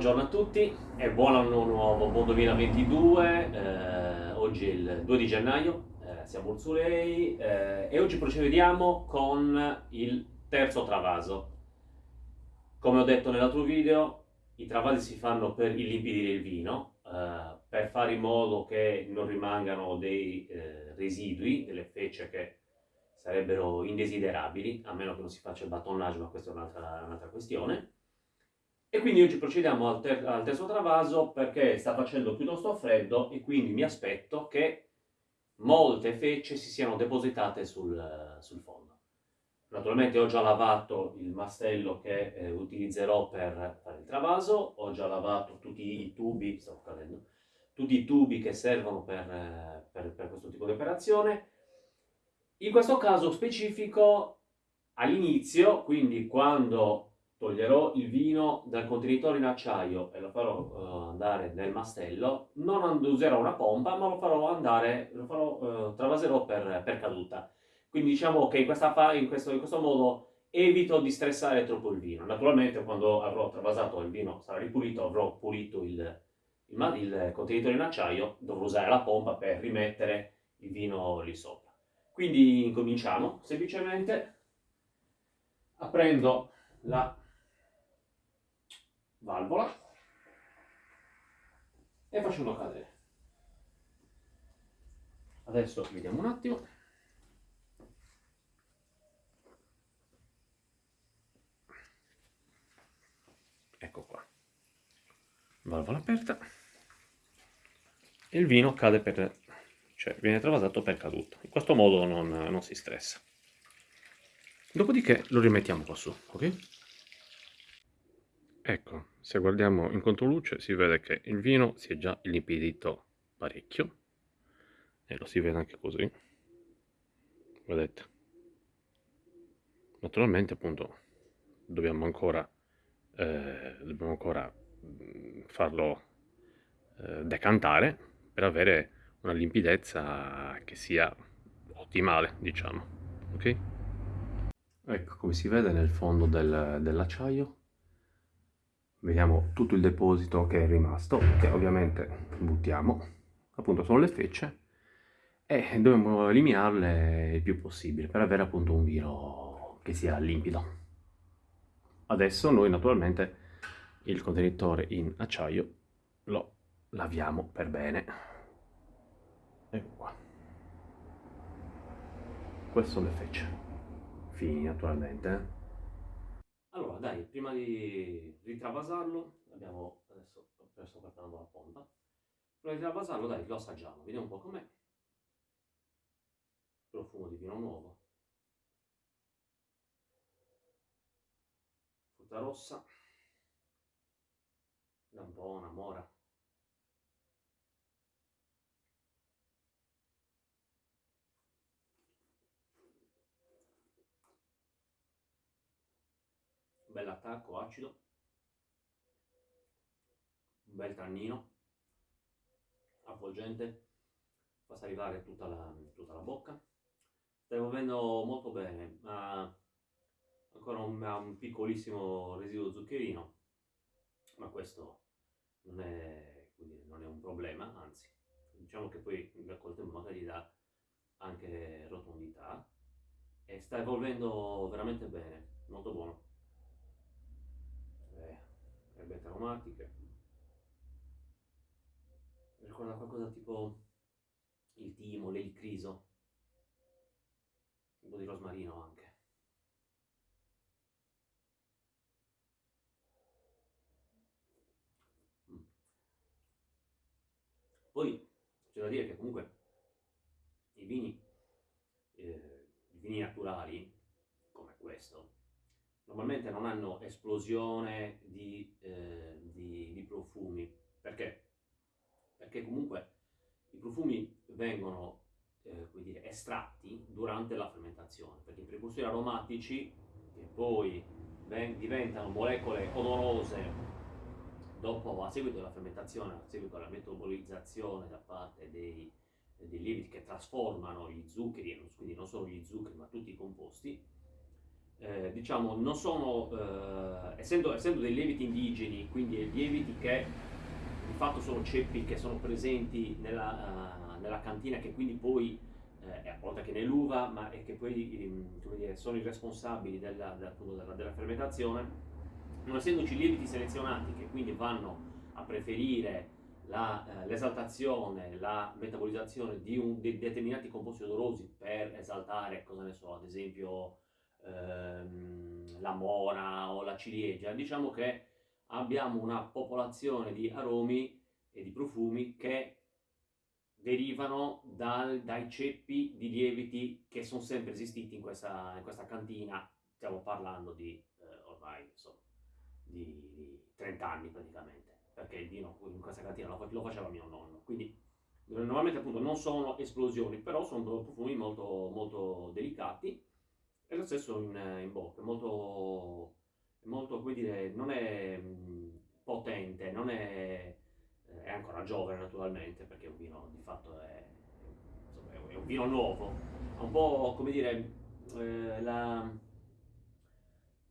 Buongiorno a tutti e buon anno nuovo, buon 2022, eh, oggi è il 2 di gennaio, eh, siamo Ursulei eh, e oggi procediamo con il terzo travaso. Come ho detto nell'altro video, i travasi si fanno per illimpidire il vino, eh, per fare in modo che non rimangano dei eh, residui, delle fecce che sarebbero indesiderabili, a meno che non si faccia il battonnage, ma questa è un'altra, un'altra questione. E quindi oggi procediamo al, ter al, terzo travaso perché sta facendo piuttosto freddo e quindi mi aspetto che molte fecce si siano depositate sul, sul fondo. Naturalmente ho già lavato il mastello che eh, utilizzerò per fare il travaso, ho già lavato tutti i tubi, stavo cadendo, tutti i tubi che servono per, per, per questo tipo di operazione. In questo caso specifico, all'inizio, quindi quando toglierò il vino dal contenitore in acciaio e lo farò uh, andare nel mastello, non userò una pompa, ma lo farò andare, lo farò, uh, travaserò per, per, caduta. Quindi diciamo che in, questa in, questo, in questo modo evito di stressare troppo il vino. Naturalmente quando avrò travasato il vino sarà ripulito, avrò pulito il, il, il contenitore in acciaio, dovrò usare la pompa per rimettere il vino lì sopra. Quindi incominciamo semplicemente aprendo la valvola e facendo cadere. Adesso vediamo un attimo. Ecco qua. Valvola aperta. E il vino cade per... cioè viene travasato per caduto. In questo modo non, non si stressa. Dopodiché lo rimettiamo qua su, ok? Ecco, se guardiamo in controluce si vede che il vino si è già illimpidito parecchio e lo si vede anche così, vedete. Naturalmente appunto dobbiamo ancora, eh, dobbiamo ancora mm, farlo eh, decantare per avere una limpidezza che sia ottimale, diciamo, ok? Ecco come si vede nel fondo del, dell'acciaio vediamo tutto il deposito che è rimasto, che ovviamente buttiamo, appunto sono le fecce, e dobbiamo eliminarle il più possibile per avere appunto un vino che sia limpido. Adesso noi naturalmente il contenitore in acciaio lo laviamo per bene. Ecco qua. Queste sono le fecce. Fini naturalmente. Allora, dai, prima di ritravasarlo, abbiamo adesso sto preparando la pompa. Prima di travasarlo, dai, lo assaggiamo, vediamo un po' com'è. Profumo di vino nuovo. Frutta rossa. Da un po' una mora. Attacco acido, un bel tannino, avvolgente, fa salivare tutta la, tutta la bocca. Sta evolvendo molto bene, ha ancora un, un piccolissimo residuo zuccherino, ma questo non è, dire, non è un problema, anzi, diciamo che poi col tempo magari dà anche rotondità. E sta evolvendo veramente bene, molto buono aromatiche. Mi ricorda qualcosa tipo il timo, l'elicriso, un po' di rosmarino anche. Mm. Poi c'è da dire che comunque i vini, eh, i vini naturali, come questo, normalmente non hanno esplosione di, eh, di, di, profumi. Perché? Perché comunque i profumi vengono eh, dire, estratti durante la fermentazione, perché i precursori aromatici, che poi diventano molecole odorose dopo, a seguito della fermentazione, a seguito della metabolizzazione da parte dei, dei lieviti che trasformano gli zuccheri, quindi non solo gli zuccheri ma tutti i composti, eh, diciamo, non sono, eh, essendo, essendo, dei lieviti indigeni, quindi lieviti che di fatto sono ceppi che sono presenti nella, uh, nella cantina, che quindi poi, eh, oltre che nell'uva, ma che poi ehm, dire, sono i responsabili della, della, della, fermentazione, non essendoci lieviti selezionati che quindi vanno a preferire la, eh, l'esaltazione, la metabolizzazione di, un, di, determinati composti odorosi per esaltare, cosa ne so, ad esempio ehm, la mora o la ciliegia, diciamo che abbiamo una popolazione di aromi e di profumi che derivano dal, dai ceppi di lieviti che sono sempre esistiti in questa, in questa cantina, stiamo parlando di eh, ormai insomma, di, di 30 anni praticamente perché il vino in questa cantina lo faceva mio nonno. Quindi normalmente appunto non sono esplosioni, però sono profumi molto, molto delicati e lo stesso in, in bocca, molto, molto, come dire, non è mm, potente, non è, eh, è ancora giovane naturalmente, perché un vino di fatto è, insomma, è un vino nuovo, ha un po' come dire, eh, la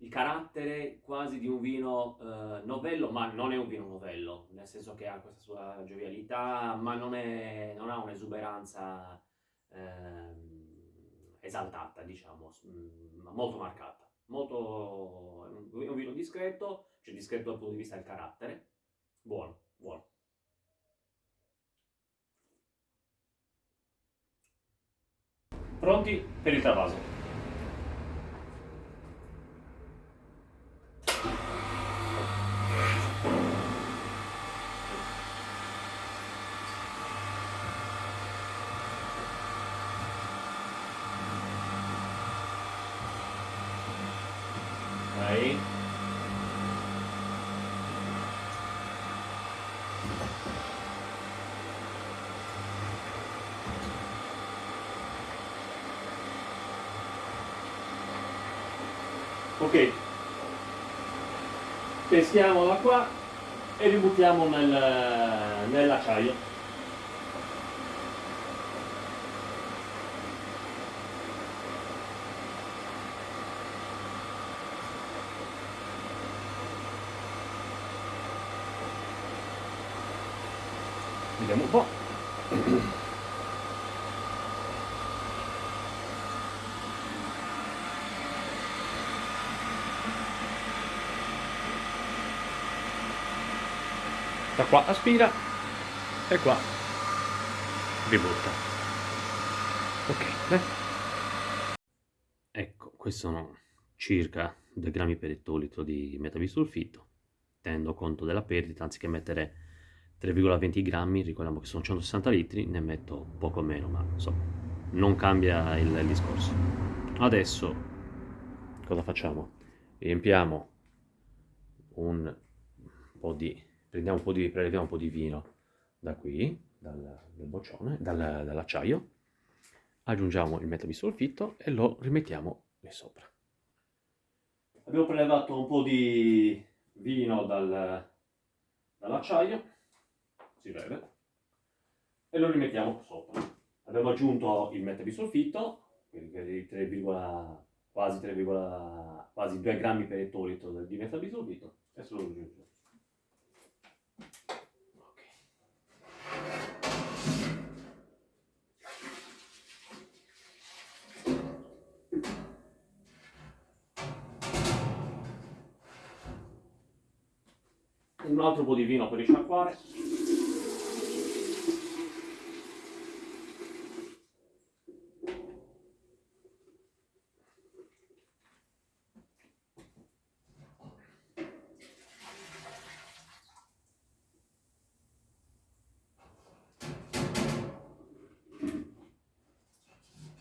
il carattere quasi di un vino eh, novello, ma non è un vino novello, nel senso che ha questa sua giovialità, ma non, è, non ha un'esuberanza eh, esaltata, diciamo, mm, molto marcata. Molto, è un vino discreto, cioè discreto dal punto di vista del carattere, buono, buono. Pronti per il travaso. Ok. Peschiamola qua e ributtiamo nel, nell'acciaio vediamo un po' da qua aspira. E qua. Ributta. Ok beh. ecco questi sono circa 2 grammi per ettolitro di metabisulfito tenendo conto della perdita anziché mettere 3,20 grammi ricordiamo che sono 160 litri ne metto poco meno ma insomma non cambia il, il discorso adesso cosa facciamo riempiamo un po' di prendiamo un po' di, preleviamo un po' di vino da qui, dal, dal boccione, dal, dall'acciaio, aggiungiamo il metabisolfitto e lo rimettiamo lì sopra. Abbiamo prelevato un po' di vino dal, dall'acciaio, si vede, e lo rimettiamo sopra. Abbiamo aggiunto il 3, quasi 3, quasi 2 grammi per ettolitro di metabisolfitto, e se lo aggiungiamo. un altro po' di vino per risciacquare.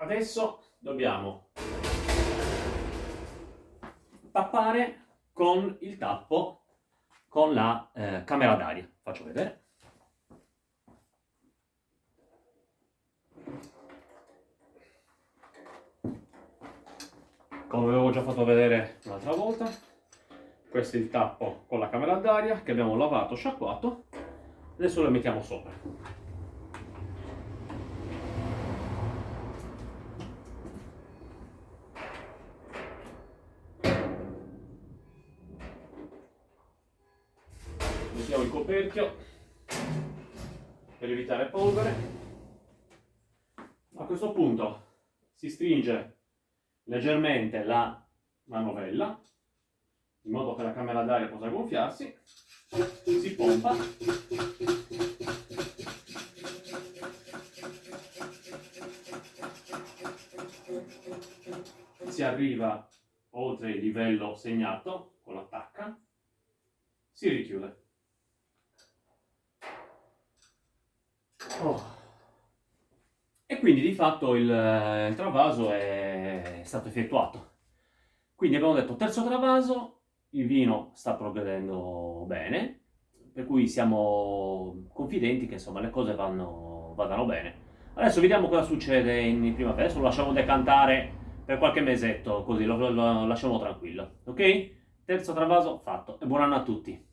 Adesso dobbiamo tappare con il tappo con la eh, camera d'aria. Faccio vedere. Come avevo già fatto vedere l'altra volta, questo è il tappo con la camera d'aria che abbiamo lavato, sciacquato. Adesso lo mettiamo sopra. spostiamo il coperchio per evitare polvere. A questo punto si stringe leggermente la manovella in modo che la camera d'aria possa gonfiarsi, si pompa si arriva oltre il livello segnato con l'attacca, si richiude. Oh. E quindi di fatto il, il travaso è stato effettuato. Quindi abbiamo detto terzo travaso, il vino sta progredendo bene, per cui siamo confidenti che insomma le cose vanno, vadano bene. Adesso vediamo cosa succede in primavera, adesso lo lasciamo decantare per qualche mesetto, così lo, lo lasciamo tranquillo, ok? Terzo travaso fatto e buon anno a tutti!